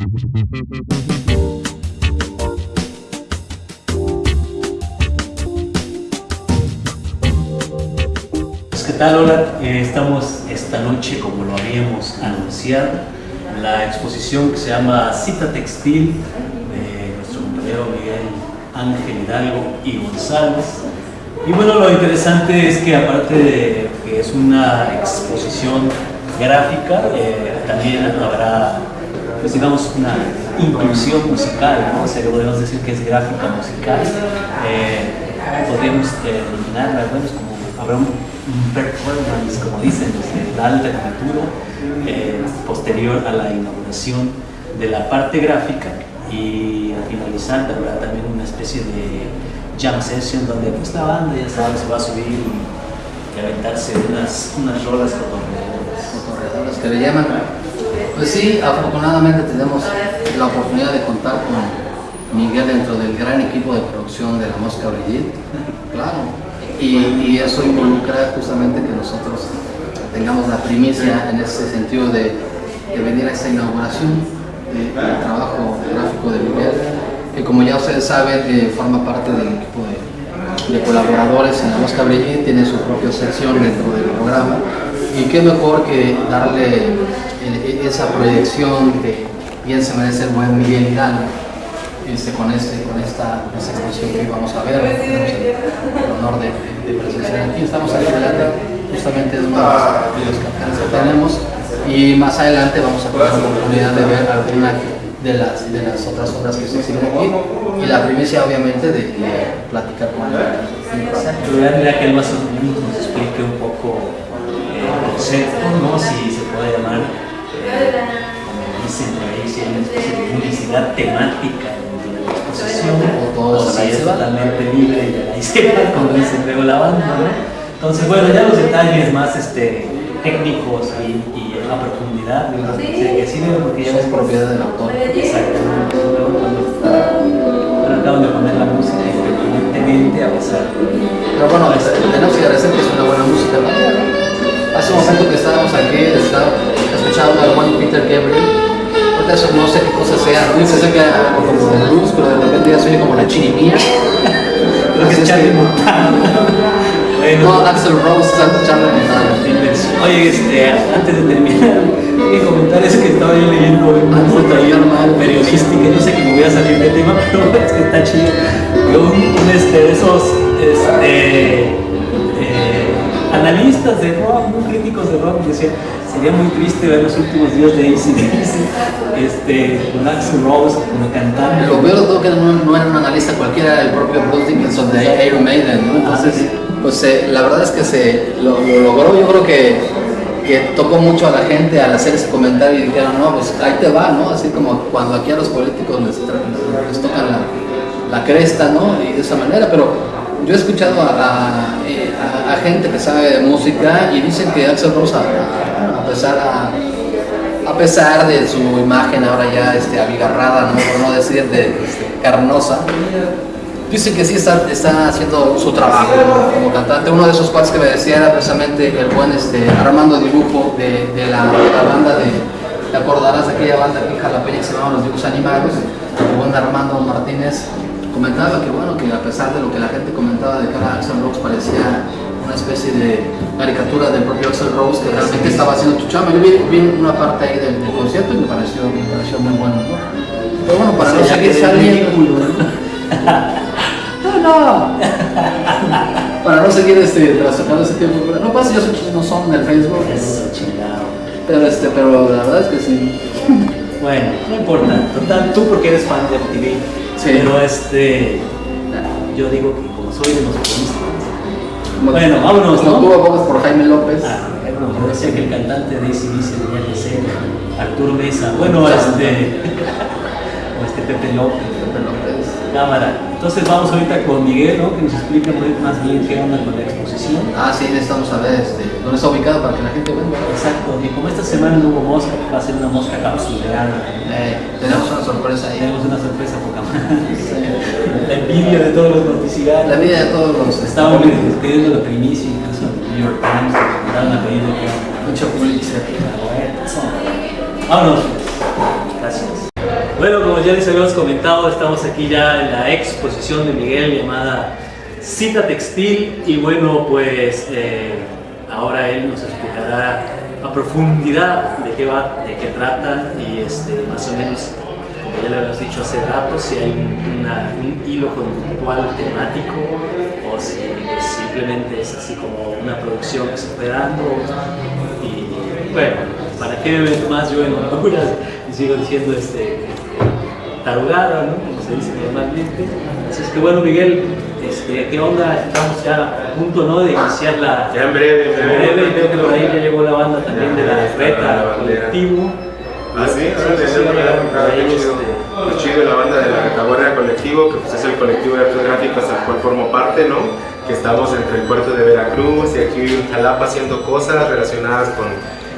Pues, ¿Qué tal? Hola, eh, estamos esta noche, como lo habíamos anunciado, la exposición que se llama Cita Textil de nuestro compañero Miguel Ángel Hidalgo y González. Y bueno, lo interesante es que aparte de que es una exposición gráfica, eh, también habrá, pues digamos, una inclusión musical, ¿no? O sea, podemos decir que es gráfica musical. Eh, podríamos eh, bueno, es como habrá un, performance, como dicen, desde el alta futuro, eh, posterior a la inauguración de la parte gráfica y al finalizar habrá también una especie de jam session donde pues la banda ya sabe se va a subir y, y aventarse unas, unas rolas cotorreadoras. Cotorreadoras que le llaman. Pues sí, afortunadamente tenemos la oportunidad de contar con Miguel dentro del gran equipo de producción de la Mosca Brigitte, claro, y, eso involucra justamente que nosotros tengamos la primicia en ese sentido de, venir a esta inauguración de- del trabajo gráfico de Miguel, que como ya ustedes saben eh, forma parte del equipo de, de colaboradores en la Mosca Brigitte, tiene su propia sección dentro del programa y qué mejor que darle eh, esa proyección que bien se merece el buen Miguel Hidalgo este, con, este, con esta, esta exposición que vamos a ver. Tenemos el, el honor de, de presenciar aquí. Estamos aquí adelante, justamente es uno de los carteles que tenemos. Y más adelante vamos a tener la oportunidad de ver alguna de las, de las otras obras que se exhiben aquí. Y la primicia, obviamente, de, de platicar con él concepto, ¿no? si se puede llamar, eh, como dicen por ahí, si hay una especie de publicidad temática dentro de la exposición, O si es totalmente libre y de ahí se va, como dice luego la banda. ¿no? Entonces, bueno, ya los detalles más este, técnicos y, y a profundidad, ¿no? que sí, porque ya es propiedad del autor. Cuando ahora acaban de poner la música independientemente a pesar. Pero bueno, este, tenemos que agradecer que es una buena música. Hace un momento que estábamos aquí, estaba escuchando al buen Peter Gabriel. Eso no sé qué cosa sea, no sé si sea como de blues, pero de repente ya soy como la chirimía. Creo que es Charlie Montana. No, Axel Rose, Charlie Montana. Oye, este, antes de terminar, hay que comentar es que estaba yo leyendo una nota periodística, no sé que me voy a salir de tema, pero es que está chido. Un, un, este, de esos este, analistas de rock, muy críticos de rock, decían, sería muy triste ver los últimos días de ACDC, este, con Axel Rose como cantante. Lo peor de todo que no, no era un analista cualquiera, era el propio Bruce Dickinson de Iron Maiden, ¿no? Entonces, Ah, sí. pues eh, la verdad es que se lo, lo logró, yo creo que, que tocó mucho a la gente al hacer ese comentario y dijeron, no, pues ahí te va, ¿no? Así como cuando aquí a los políticos les tocan la, la cresta, ¿no? Y de esa manera, pero yo he escuchado eh, a- gente que sabe de música y dicen que Axel Rose, a, pesar de su imagen ahora ya este, abigarrada, ¿no? por no decir de, este, carnosa, dicen que sí está, haciendo su trabajo como, cantante. Uno de esos cuates que me decía era precisamente el buen este, Armando Dibujo de, de la, de la banda de, te acordarás de aquella banda aquí en Jalapeña que se llamaba Los Dibujos Animados, el buen Armando Martínez comentaba que bueno, que a pesar de lo que la gente comentaba de que ahora Axel Rose parecía una especie de caricatura del propio Axel Rose que realmente estaba haciendo tu chama. Yo vi, vi una parte ahí del, del concierto y me pareció, me pareció muy bueno. ¿no? Pero bueno, para no seguir saliendo... No, no. Para no seguir este, ese tiempo. No pasa, yo no son del Facebook. Eso, chingado. Pero, este, pero la verdad es que sí. Bueno, no importa. Total, tú porque eres fan de MTV. Sí. Pero este, yo digo que como soy de los puristas. Bueno, vámonos, ¿no? tú abogas por Jaime López. Ah, bueno, yo decía que el cantante de ACDC tenía que ser Arturo Mesa. Bueno, este. o este Pepe López. Jaime López. Cámara. Entonces vamos ahorita con Miguel, ¿no? Que nos explique muy- más bien qué onda con la exposición. Ah, sí, necesitamos saber este, dónde está ubicado para que la gente venga. Exacto. Y como esta semana no hubo mosca, va a ser una mosca capsuleada. Eh, tenemos una sorpresa ahí. Tenemos una sorpresa poca madre. La envidia de todos los noticiarios. La vida de todos los Estaban pidiendo la primicia, incluso el New York Times, estaban pidiendo que mucho Pulitzer. Vámonos. Pues ya les habíamos comentado, estamos aquí ya en la exposición de Miguel llamada Cita Textil y bueno, pues eh, ahora él nos explicará a profundidad de qué va, de qué trata y este, más o menos, como ya le habíamos dicho hace rato, si hay un hilo conductual temático o si simplemente es así como una producción que se fue dando y bueno, ¿para qué más yo en Honduras? Y sigo diciendo este, tarugada, ¿no? como se dice normalmente. Así es que bueno, Miguel, este, ¿qué onda? Estamos ya a punto ¿no? de iniciar la... Ya en breve, en breve. y veo que por ahí ya llegó la banda también de la Reta, colectivo. Ah, sí, ahora sí, sí, chido. chido la banda de la Retaguardia Colectivo, que pues es el colectivo de artes gráficas al cual formo parte, ¿no? Que estamos entre el puerto de Veracruz y aquí en Jalapa haciendo cosas relacionadas con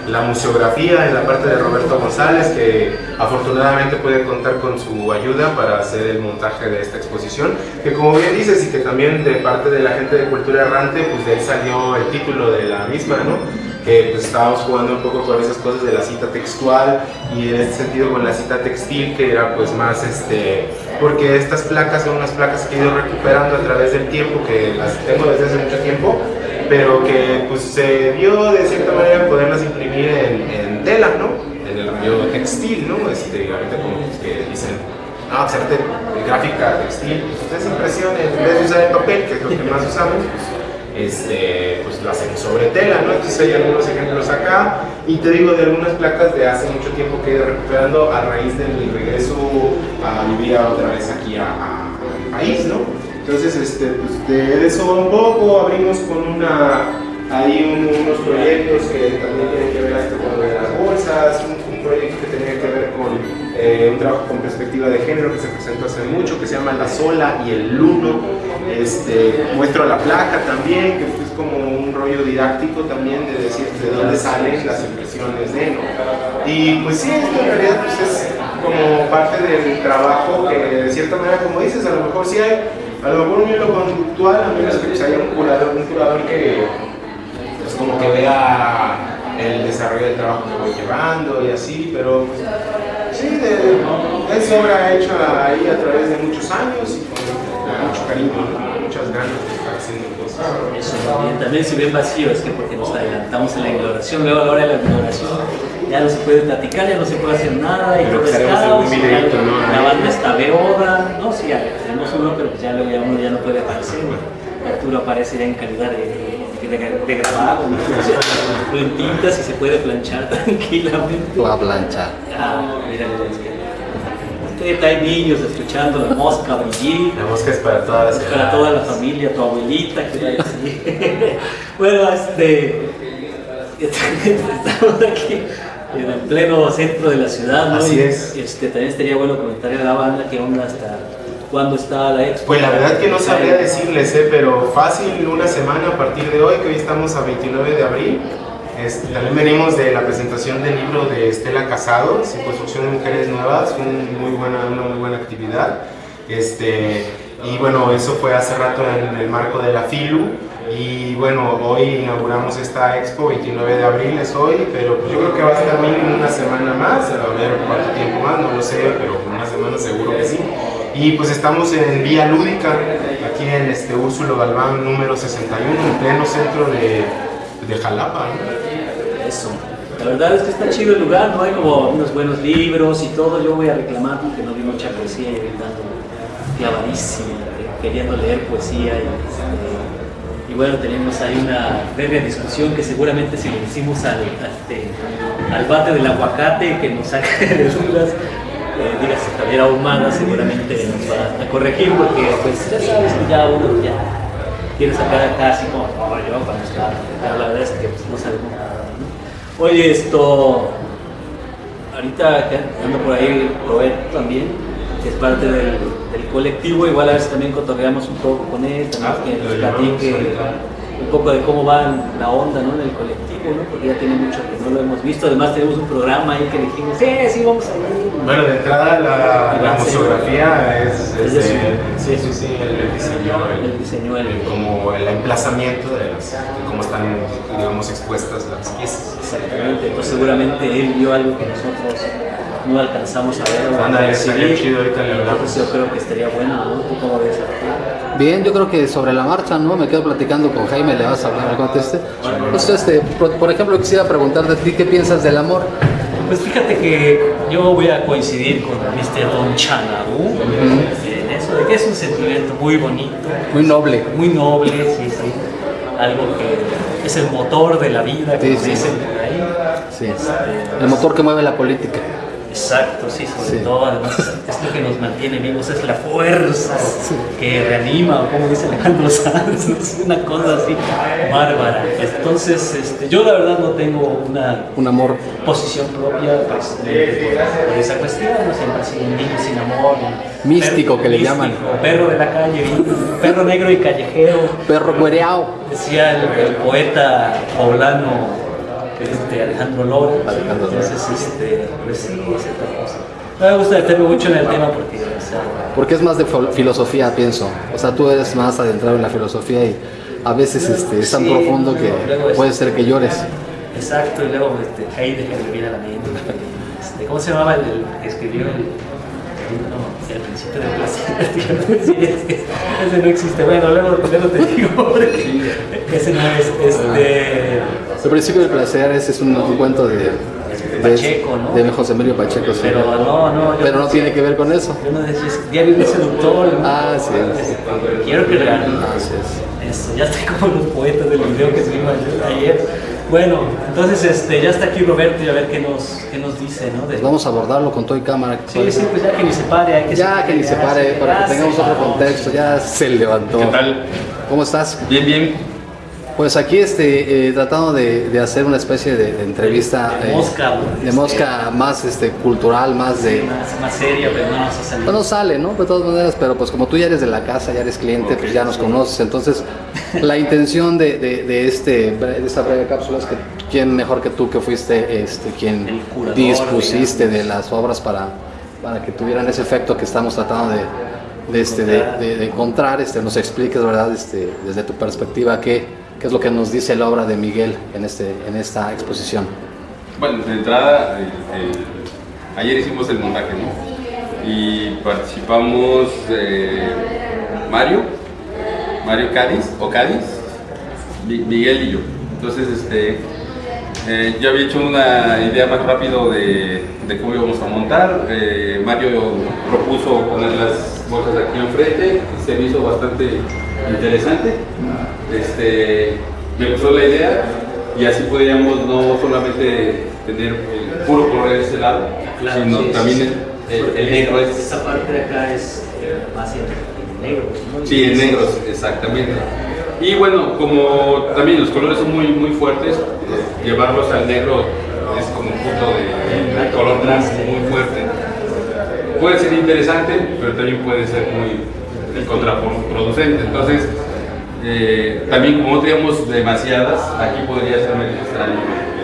la museografía en la parte de Roberto González, que afortunadamente puede contar con su ayuda para hacer el montaje de esta exposición, que como bien dices, y que también de parte de la gente de Cultura Errante, pues de ahí salió el título de la misma, ¿no? que pues estábamos jugando un poco con esas cosas de la cita textual y en este sentido con la cita textil que era pues más este porque estas placas son unas placas que he ido recuperando a través del tiempo que las tengo desde hace mucho tiempo pero que pues se dio de cierta manera poderlas imprimir en, tela, ¿no? En el rollo textil, ¿no? Este, ahorita como que dicen, no, hacerte gráfica textil, pues es impresión, en vez de usar el papel, que es lo que más usamos, este, pues lo hacen sobre tela, ¿no? Entonces hay algunos ejemplos acá, y te digo de algunas placas de hace mucho tiempo que he ido recuperando a raíz del regreso a vivir otra vez aquí a, a, país, ¿no? Entonces, este, pues de eso un poco, abrimos con una, hay unos proyectos que también tienen que ver con lo de las bolsas, un, proyecto que tenía que ver con eh, un trabajo con perspectiva de género que se presentó hace mucho, que se llama La Sola y el Luno. Este, muestro la placa también, que es como un rollo didáctico también de decir de dónde salen las impresiones de, ¿no? Y pues sí, esto en realidad pues es como parte del trabajo que de cierta manera, como dices, a lo mejor sí hay a lo mejor un hilo conductual, a menos que haya un curador, un curador que pues como que vea el desarrollo del trabajo que voy llevando y así, pero sí, de, es obra hecha ahí a través de muchos años y con mucho cariño, muchas ganas de estar haciendo cosas. Eso también, también si ven vacío es que porque nos adelantamos en la ignoración, luego a la hora de la ignoración ya no se puede platicar, ya no se puede hacer nada y todo es caos, la banda está beoda, no, sí, ya uno, pero ya, luego ya uno ya no puede aparecer, Arturo aparece ya en calidad de, de, de, grabado, lo entintas y se puede planchar tranquilamente. Va a planchar. Ah, mira, mira, es hay niños escuchando la mosca brillir. La mosca es para toda la Para toda la familia, tu abuelita, que así. bueno, este. Estamos aquí en el pleno centro de la ciudad, ¿no? Así es. Este, también estaría bueno comentar a la banda qué onda hasta cuándo está la expo. Pues la verdad que no sabría decirles, ¿eh? pero fácil una semana a partir de hoy, que hoy estamos a 29 de abril. También venimos de la presentación del libro de Estela Casado, Construcción de Mujeres Nuevas, un muy buena, una muy buena actividad. Este, y bueno, eso fue hace rato en el marco de la FILU. Y bueno, hoy inauguramos esta expo, 29 de abril es hoy, pero pues yo creo que va a estar mínimo una semana más, a ver cuánto tiempo más, no lo sé, pero una semana seguro que sí. Y pues estamos en Vía Lúdica, aquí en este Úrsulo Galván número 61, en pleno centro de, de Jalapa. Eso. La verdad es que está chido el lugar, ¿no? Hay como unos buenos libros y todo. Yo voy a reclamar porque no vi mucha poesía y dando clavadísimo, queriendo leer poesía y este, y bueno, tenemos ahí una breve discusión que seguramente si le decimos al, este, al bate del aguacate que nos saque de dudas, eh, digas Javier Ahumada seguramente nos va a corregir porque pues ya sabes que ya uno ya quiere sacar acá así como, yo cuando está, pero la verdad es que pues, no sabemos nada. Oye, esto, ahorita ando por ahí Roberto también, que es parte del, colectivo, igual a ver si también cotorreamos un poco con él, también ah, que nos platique un poco de cómo va la onda ¿no? en el colectivo, ¿no? porque ya tiene mucho que no lo hemos visto. Además, tenemos un programa ahí que dijimos, sí, sí, vamos a ir. Bueno, de entrada, la, la museografía es, Es es sí, sí, sí, el, diseño, el, El diseño, el- el- como el emplazamiento de, las, de cómo están, digamos, expuestas las piezas. Exactamente, entonces seguramente él vio algo que nosotros no alcanzamos a ver o a estaría chido ahorita le hablamos. Entonces yo creo que estaría bueno, ¿no? ¿Tú cómo ves? Bien, yo creo que sobre la marcha, ¿no? Me quedo platicando con Jaime, le vas a hablar, conteste. Pues este, por, por ejemplo, quisiera preguntarte a ti qué piensas del amor. Pues fíjate que yo voy a coincidir con Mr. Don Chanadú en eso, de que es un sentimiento muy bonito, Muy noble. muy noble, sí, sí. Algo que es el motor de la vida, Sí, como sí. dicen por ahí. Sí. Este, El motor que mueve la política. Exacto, sí, sobre Sí. todo, además, es lo que nos mantiene vivos, es la fuerza que reanima, o como dice Alejandro Sanz, es una cosa así bárbara. Entonces, este, yo la verdad no tengo una Un amor. posición propia precisamente por, por esa cuestión, no siempre ha sido un niño sin amor. un Místico, que le llaman. Perro de la calle, perro negro y callejero, Perro cuereao. decía el, el poeta poblano este, Alejandro Lora. Alejandro Lora. Entonces, este, pues sí. No me gusta meterme mucho en el tema porque, o sea, Porque es más de filosofía, pienso. O sea, tú eres más adentrado en la filosofía y a veces este, es tan Sí, profundo que luego es- puede ser que llores. exacto, y luego este, Heidegger me viene a la mente. Este, ¿Cómo se llamaba el, que escribió el, no, el principio del placer? Sí, es que ese no existe. Bueno, luego, luego te digo, porque ese no es. Este, El principio del placer ese es un, un cuento de, de, Pacheco, ¿no? de José Emilio Pacheco. sí. pero no, no. Pero no tiene que ver con eso. Yo no decía, es diario de seductor. ¿no? Ah, sí, sí. Quiero que real. Así es. Eso, ya estoy como los poetas del video que subimos ayer. Bueno, entonces este, ya está aquí Roberto y a ver qué nos, qué nos dice, ¿no? De- Pues vamos a abordarlo con todo y cámara. Sí, sí, pues ya que ni se pare, hay que Ya que ni se pare, para que tengamos otro contexto, ya se levantó. ¿Qué tal? ¿Cómo estás? Bien, bien. Pues aquí este, eh, tratando de, de hacer una especie de, de entrevista De eh, mosca, de mosca más este, cultural, más de... Más, más seria, pero no nos ha salido. Pues no sale, ¿no? De todas maneras, pero pues como tú ya eres de la casa, ya eres cliente, pues ya nos conoces. Entonces, la intención de, este, de esta breve cápsula es que quién mejor que tú que fuiste este, quien curador, dispusiste digamos. de las obras para, para que tuvieran ese efecto que estamos tratando de, de, este, de encontrar, este, nos expliques, ¿verdad? Este, desde tu perspectiva, qué, qué es lo que nos dice la obra de Miguel en, este, en esta exposición. Bueno, de entrada, ayer hicimos el montaje, ¿no? Y participamos eh, Mario, Mario Cádiz, o Cádiz, Mi- Miguel y yo. Entonces, este, eh, yo había hecho una idea más rápido de, de cómo íbamos a montar. Eh, Mario propuso poner las bolsas aquí enfrente y se me hizo bastante interesante. Este, me gustó la idea y así podríamos no solamente tener el puro color de ese lado, Claro, sino sí, también sí. el, el- el negro es Esta parte de acá es eh, más en negro. ¿no? Sí, en negros, exactamente. Y bueno, como también los colores son muy, muy fuertes, llevarlos al negro es como un punto de, de color blanco muy fuerte. Puede ser interesante, pero también puede ser muy contraproducente. Entonces, eh, también como no teníamos demasiadas, aquí podría ser necesario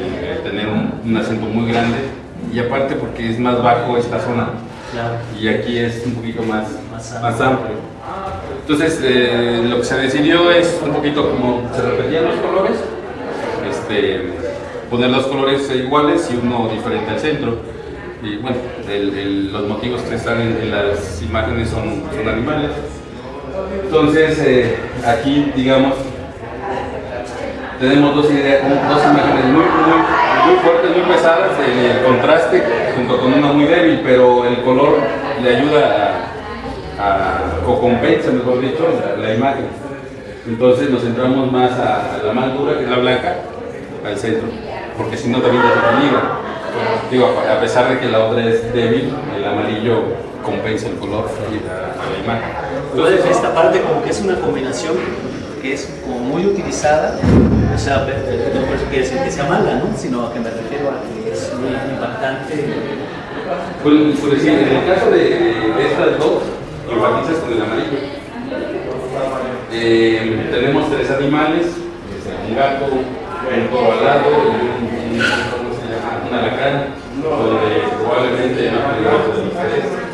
el- el tener un, un acento muy grande. Y aparte porque es más bajo esta zona y aquí es un poquito más, Más amplio. amplio. Entonces, eh, lo que se decidió es un poquito como se repetían los colores, este, poner los colores iguales y uno diferente al centro. Y bueno, el- el- los motivos que están en, en las imágenes son, son animales. Entonces, eh, aquí, digamos, tenemos dos, ideas, dos imágenes muy, muy, muy fuertes, muy pesadas, el, contraste junto con una muy débil, pero el color le ayuda a, a- o compensa, mejor dicho, la, imagen. Entonces nos centramos más a, la más dura, que es la blanca, al centro, porque si no también desequilibra. Digo, a pesar de que la otra es débil, el amarillo compensa el color y la imagen. Entonces, esta parte como que es una combinación que es como muy utilizada, o sea, no por eso quiere decir que sea mala, ¿no? Sino que me refiero a que es muy impactante. Por, por decir, en el caso de, de estas dos, enfatizas con el amarillo. Eh, tenemos tres animales, un gato, un toro alado y un, ¿cómo se llama? un alacrán, donde probablemente no de los.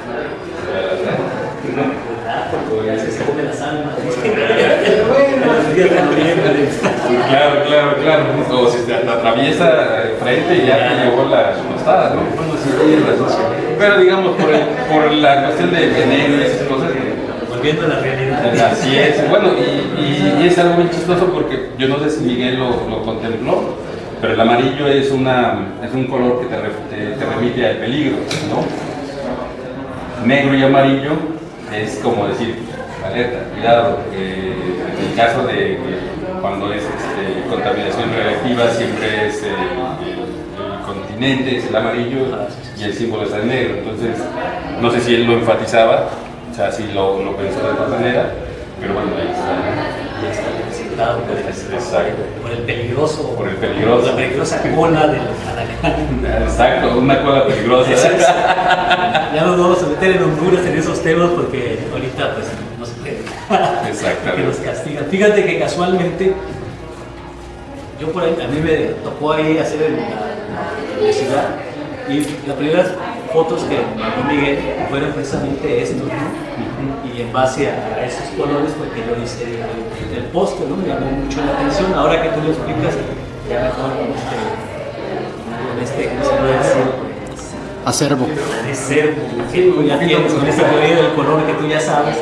Se come las almas. Claro, claro, claro. O si te atraviesa frente y ya te llevó la tostada, ¿no? Bueno, sí. Pero digamos, por, el- por la cuestión de veneno y esas cosas, Volviendo a la realidad. Así es, bueno, y, y- y es algo muy chistoso porque yo no sé si Miguel lo, lo contempló, pero el amarillo es, una, es un color que te, re- te- te remite al peligro, ¿no? Negro y amarillo es como decir, alerta, cuidado, eh, en el caso de cuando es este, contaminación reactiva siempre es el, el- el continente, es el amarillo y el símbolo es el negro, entonces no sé si él lo enfatizaba, o sea, si lo, lo pensó de otra manera, pero bueno, ahí está. Ya está representado por el, por el peligroso. Por el peligroso. La peligrosa cola del alacrán. Exacto, una cola peligrosa. Ya no nos vamos a meter en Honduras en esos temas porque ahorita pues. Exactamente. Que nos castigan. Fíjate que casualmente yo por ahí, a mí me tocó ahí hacer en la, la universidad y las primeras fotos que mandó Miguel fueron precisamente estos, ¿no? Y en base a, esos colores fue que yo hice el, el póster, ¿no? Me llamó mucho la atención. Ahora que tú lo explicas, ya mejor con este, con este, ¿cómo se puede decir? Acervo. sí, ya tienes con ese teoría del color que tú ya sabes,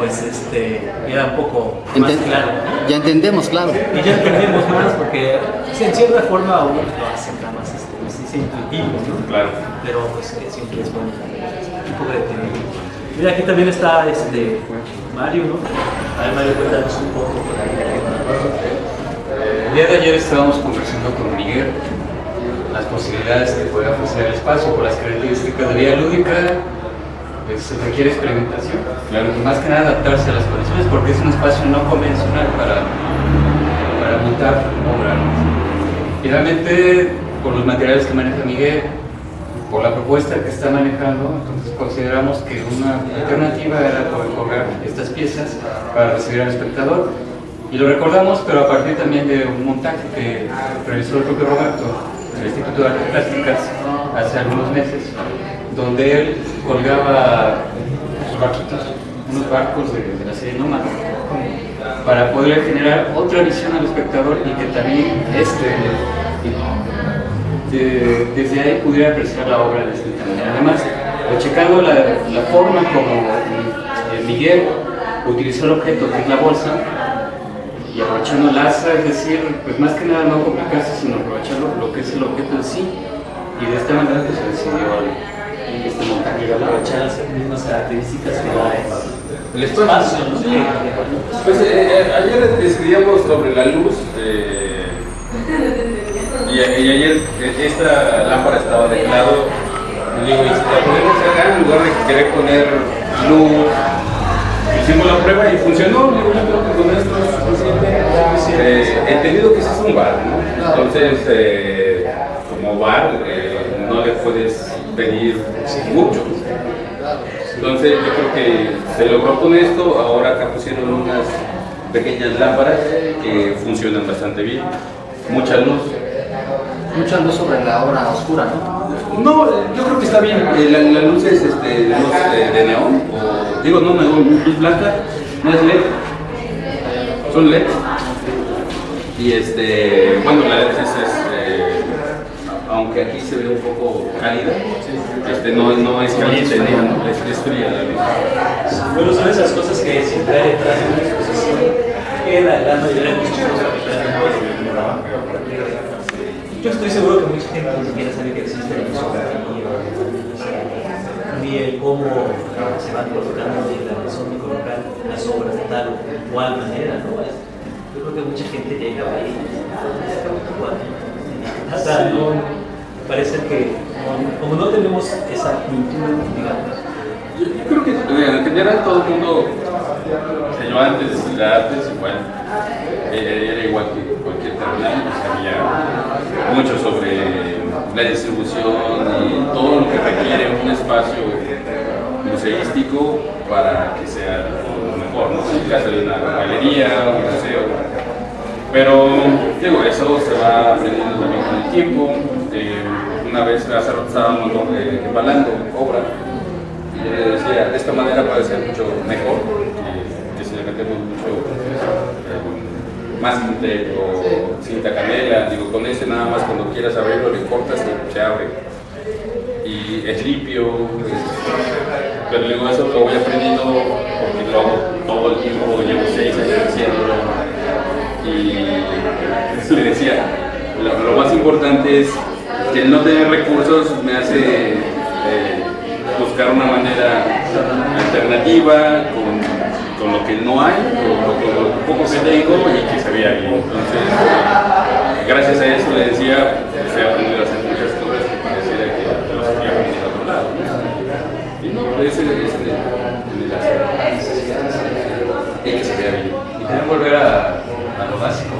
pues este, queda un poco más Enten- claro. Ya entendemos, claro. Y ya entendemos más porque pues, en cierta forma uno lo hace nada más este, pues, es intuitivo, ¿no? Claro. Pero pues que siempre es bueno un poco de teoría. Mira, aquí también está este, Mario, ¿no? A ver, Mario, cuéntanos un poco por ahí. El día de ayer estábamos conversando con Miguel las posibilidades que puede ofrecer el espacio por las características de vida lúdica, pues se requiere experimentación. Y más que nada adaptarse a las condiciones porque es un espacio no convencional para, para montar obra. Finalmente, por los materiales que maneja Miguel, por la propuesta que está manejando, entonces consideramos que una alternativa era poder cobrar estas piezas para recibir al espectador. Y lo recordamos, pero a partir también de un montaje que realizó el propio Roberto el Instituto de Artes Plásticas hace algunos meses, donde él colgaba sus barquitos, unos barcos de, la serie Nómada, para poder generar otra visión al espectador y que también este de- desde ahí pudiera apreciar la obra de distinta manera. Además, checando la, la forma como eh, Miguel utilizó el objeto que es la bolsa y aprovechando el asa, es decir, pues más que nada no complicarse, sino aprovechar lo, que es el objeto en sí. Y de esta manera pues, se decidió este montaje. Aprovechar las mismas características que da El espacio, ¿no? Pues eh, eh, ayer decidíamos sobre la luz eh, y, y ayer esta lámpara estaba de lado. Digo, ¿y si la ponemos acá en lugar de querer poner luz? Hicimos la prueba y funcionó. Digo, yo creo que con esto es suficiente. Eh, entendido que ese es un bar, ¿no? Entonces, eh, como bar, eh, no le puedes pedir mucho. Entonces yo creo que se logró con esto, ahora acá pusieron unas pequeñas lámparas que funcionan bastante bien, mucha luz. Mucha luz sobre la obra oscura, ¿no? No, yo creo que está bien, eh, la, la luz es este, luz eh, de neón, o digo no neón, luz blanca, no es LED, son LED. Y este, bueno, la LED es, aunque aquí se ve un poco cálida, este, no, no es caliente, no, es, es fría la luz. Bueno, son esas cosas que siempre hay detrás de una exposición que la mayoría de Yo estoy seguro que mucha gente ni siquiera sabe que existe la ni el cómo se van colocando, ni la razón de colocar las obras de tal o cual manera, ¿no? Yo creo que mucha gente llega ahí, sea, no, parece que como, no tenemos esa cultura, digamos, Yo, creo que eh, en general todo el mundo, o yo antes de artes igual, eh, era igual que cualquier terminal, pues sabía mucho sobre la distribución y todo lo que requiere un espacio museístico para que sea lo mejor, ¿no? En el caso de una galería, un museo. Pero, digo, eso se va aprendiendo también con el tiempo. Eh, una vez hace rato estábamos eh, embalando obra y yo le decía, de esta manera puede ser mucho mejor que, que si le metemos mucho eh, más tinte o cinta canela. Digo, con ese nada más cuando quieras abrirlo le cortas y se abre. Y es limpio. pero luego eso lo voy aprendiendo porque lo hago todo el tiempo, llevo seis años haciéndolo. Y le decía, lo, más importante es que el no tener recursos me hace eh, buscar una manera alternativa con, con lo que no hay, con lo, poco que tengo y que se vea bien. Entonces, gracias a eso le decía, pues, he aprendido a hacer muchas cosas que pareciera que los había aprendido a otro lado. Y no, ese es el, el hacer. Y que se vea bien. Y también volver a, a lo básico,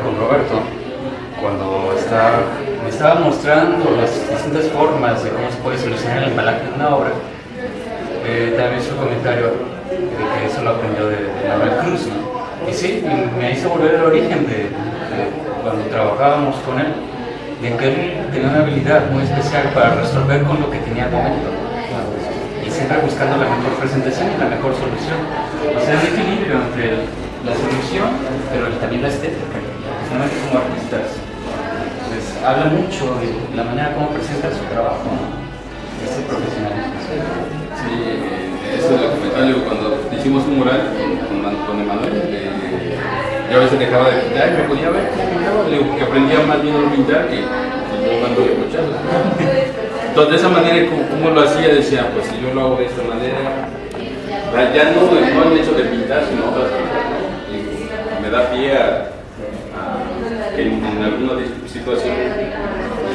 con Roberto, cuando me estaba mostrando las distintas formas de cómo se puede solucionar el embalaje de una obra, eh, también un comentario de que eso lo aprendió de, de Manuel Cruz. Y sí, me- hizo volver al origen de, cuando trabajábamos con él, de que él tenía una habilidad muy especial para resolver con lo que tenía al momento. Y siempre buscando la mejor presentación y la mejor solución. O sea, un equilibrio entre la solución, pero también la estética. Finalmente como artistas, pues habla mucho de la manera como presenta su trabajo, ¿no? ese profesionalismo. Sí, eh, eso es lo que cuando hicimos un mural con, con, con Emanuel, eh, yo a veces dejaba de pintar y me ponía a ver cómo pintaba, le digo, porque aprendía más bien a no pintar que, que yo cuando de mochado. Entonces, de esa manera, como, como lo hacía, decía, pues si yo lo hago de esta manera, ya no, no el hecho de pintar, sino otras cosas, me da pie a, que en, en alguna situación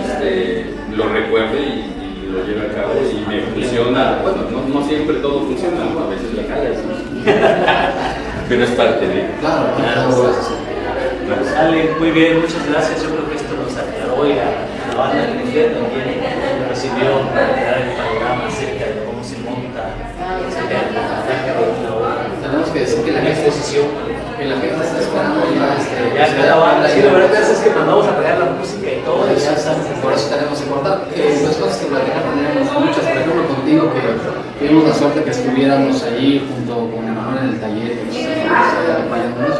este, lo recuerde y, y lo lleve a cabo y me funciona. Bueno, no, no siempre todo funciona, ¿no? a veces la ¿no? pero es parte de. Claro, Claro. Ale, muy bien, muchas gracias. Yo creo que esto nos aclaró y la, la banda de Miguel también recibió para dar el panorama acerca de cómo se monta, acerca del montaje de una obra. Tenemos que que la exposición. que la gente está esperando ya este, Ya cada banda, sí, la verdad es que mandamos a pegar la música y todo. y ya está. Por eso tenemos que cortar. Eh, las cosas que platicar tenemos muchas, por ejemplo contigo que tuvimos la suerte que estuviéramos allí junto con Emanuel en el taller y nos acompañándonos.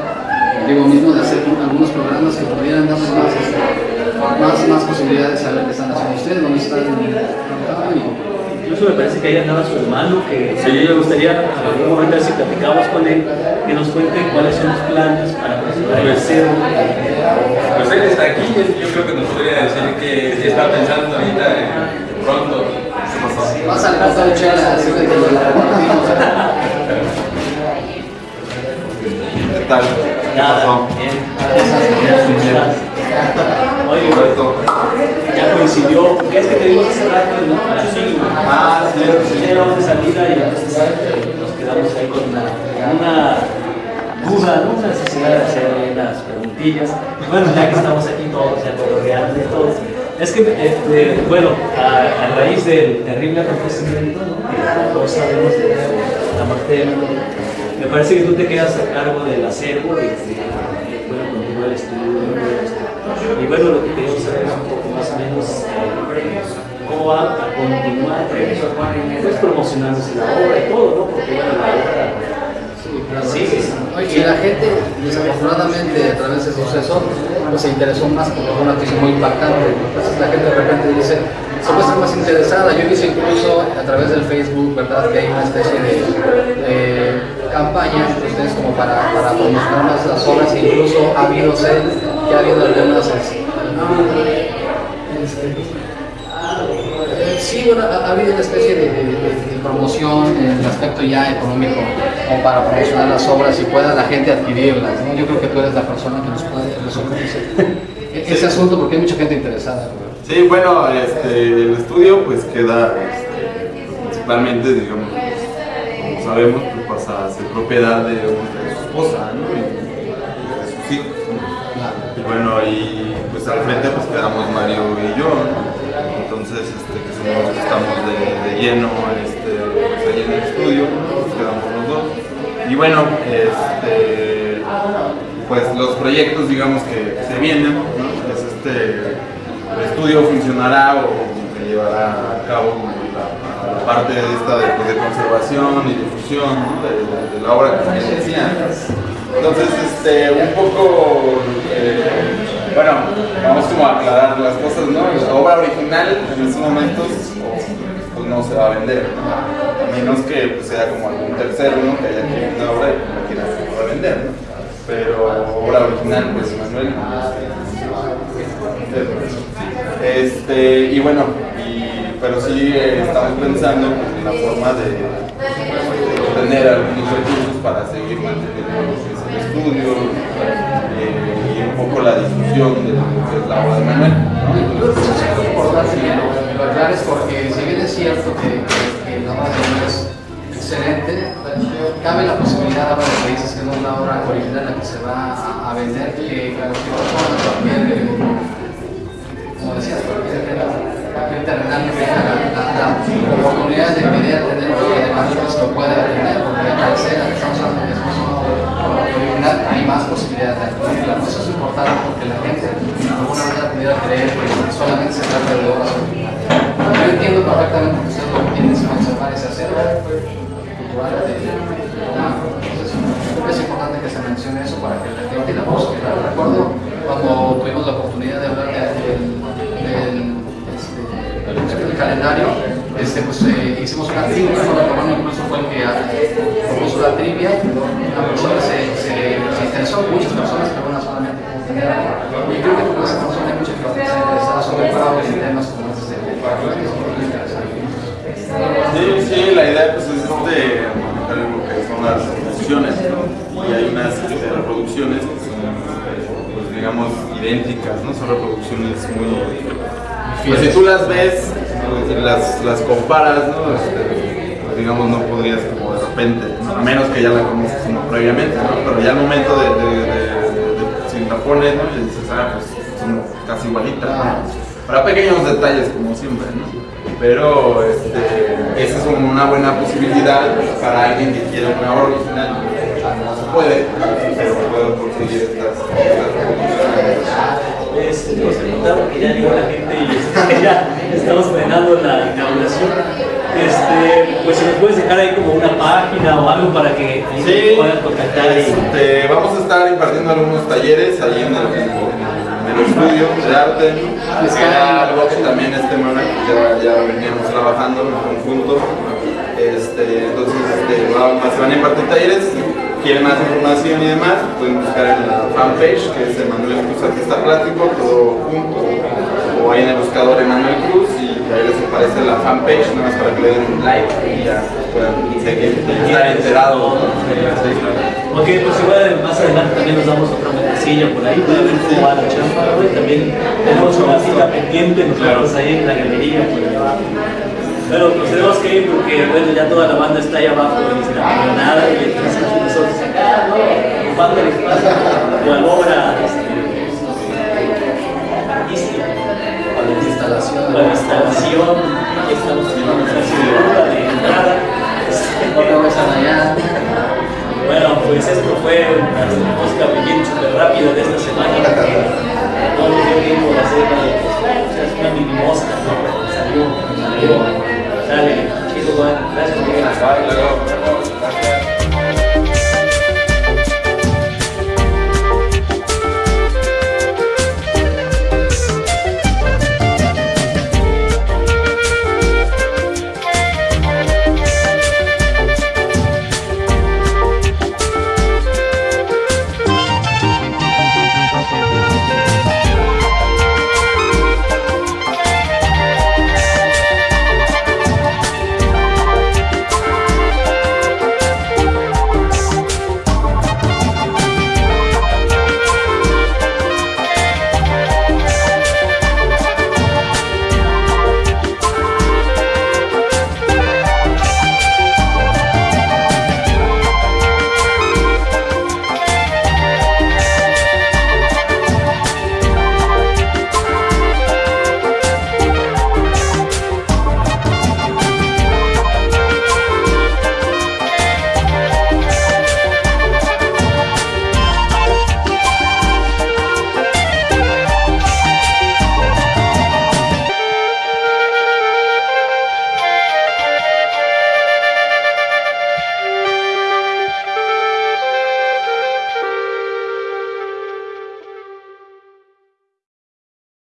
Digo mismo de hacer algunos programas que pudieran darnos más, este, más, más posibilidades de saber qué están haciendo ustedes, dónde están y Incluso me parece que ahí andaba su hermano, que Sí. me gustaría en algún momento si platicamos con él, que nos cuente cuáles son los planes para presentar el Pues, acero. Pues él está aquí, yo creo que nos podría decir que está pensando ahorita eh, pronto. Vas a levantar chela, así de que la repartimos. ¿Qué tal? ¿Qué pasó? Bien. Oye, Roberto, ya coincidió, porque es que te digo hace rato, ¿no? La. Ah, sí, ya íbamos de salida y entonces nos quedamos ahí con una, una duda, ¿no? Una necesidad de hacer unas preguntillas. Bueno, ya que estamos aquí todos, ya coloreando y todo. Es que, eh, bueno, a, raíz del terrible acontecimiento, ¿no? Que todos sabemos de la muerte de me parece que tú te quedas a cargo del acervo y y, bueno, continúa el estudio. Y bueno, lo que queríamos saber es un poco más o menos eh, cómo va a continuar eh, pues, promocionándose la obra y todo, ¿no? Porque bueno, la obra sigue. Y la gente, desafortunadamente, a través de ese suceso, pues se interesó más porque fue una noticia muy impactante. Entonces la gente de repente dice, se puede estar más interesada. Yo visto incluso a través del Facebook, ¿verdad? Que hay una especie de, campaña, ustedes como para, promocionar más las obras, incluso ha habido, sé que ha habido algunas... este, eh, Sí, bueno, ha, ha habido una especie de, promoción en el aspecto ya económico, como para promocionar las obras y pueda la gente adquirirlas. Yo creo que tú eres la persona que nos puede resolver ese, ese asunto porque hay mucha gente interesada. Sí, bueno, este, el estudio pues queda este, principalmente, digamos, como sabemos, pues pasa a ser propiedad de, de su esposa, ¿no? Y de sus hijos, ¿no? Y bueno, y pues al frente pues quedamos Mario y yo, ¿no? Entonces, este, que somos, estamos de, de lleno este, pues, ahí en el estudio. Pues quedamos los dos. Y bueno, este, pues los proyectos digamos que, se vienen, ¿no? es este estudio funcionará o se llevará a cabo la, parte de esta de, pues, conservación y difusión de, la obra que se decía. Entonces, este, un poco, eh, bueno, vamos como a aclarar las cosas, ¿no? La obra original en estos momentos pues no se va a vender, a menos que pues, sea como algún tercero, ¿no? Que haya una obra y la quiera revender, ¿no? Pero obra original, pues Manuel. Este, y bueno, y, pero sí eh, estamos pensando en la forma de, de obtener algunos recursos para seguir manteniendo el estudio eh, y un poco la discusión de lo que es la obra de Manuel. ¿no? Es importante que lo, lo aclares porque si bien es cierto que, que, que la obra de Manuel es excelente, cabe la posibilidad ahora de que dices que no es una obra original la que se va a, vender, que cualquier persona, cualquier, como decías, cualquier, cualquier terrenal que tenga la, la, la, oportunidad de querer tener obra de pues lo puede tener, porque al ser, estamos hablando que es una original, hay más posibilidades de adquirirla. Eso es importante porque la gente de alguna manera pudiera creer que solamente se trata de obras originales. Yo entiendo perfectamente que ustedes lo que quieren es conservar ese acervo de, Entonces, es importante que se mencione eso para que la gente la posibilidad. Recuerdo cuando tuvimos la oportunidad de hablar del, este, del calendario, este, pues eh, hicimos una trivia, incluso fue el que propuso la trivia, la persona se, se, se interesó, muchas personas, pero una solamente Y creo que con esa persona hay mucha gente que está interesada sobre en temas como este, es muy interesante. Sí, sí, la idea pues es este, manejar lo que son las ¿no? Y hay unas este, reproducciones que son, pues digamos, idénticas, ¿no? Son reproducciones muy... Pues si tú las ves, pues, las, las comparas, ¿no? Este, pues, digamos, no podrías como de repente, a menos que ya la conozcas como previamente, ¿no? Pero ya al momento de, de, de, de si la pones, ¿no? Y dices, ah, pues son casi igualitas, ¿no? Para pequeños detalles, como siempre, ¿no? Pero este, esa es una buena posibilidad para alguien que quiera una obra original. No se puede, pero puedo conseguir estas, Es, nos preguntaron que ya llegó la gente y este, ya estamos frenando la inauguración. Este, pues si nos puedes dejar ahí como una página o algo para que sí, puedan contactar. Este, vamos a estar impartiendo algunos talleres ahí en el, el estudio de arte. Era algo que también este Manuel ya, ya veníamos trabajando en conjunto. Este, entonces este, se van a impartir talleres. Quieren más información y demás, pueden buscar en la fanpage que es Emanuel Cruz Artista Plástico, todo junto, o ahí en el buscador Emanuel Cruz y ahí les aparece la fanpage, nada más para que le den un like y ya puedan seguir, estar enterados. Ok, pues igual más adelante también nos damos otra vueltecilla por ahí cómo va la chamba, ¿no? También tenemos una cita pendiente nosotros ahí en la galería por abajo. Pero nos tenemos que ir porque bueno, ya toda la banda está ahí abajo en la camionada y